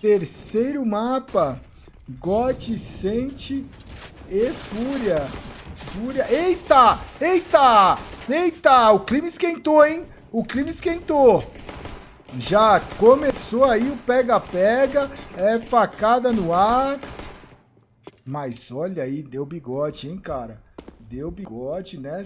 Terceiro mapa. Godsent e Fúria. Fúria. Eita! Eita! Eita! O clima esquentou, hein? O clima esquentou. Já começou aí o pega-pega. É facada no ar. Mas olha aí, deu bigode, hein, cara? Deu bigode, né?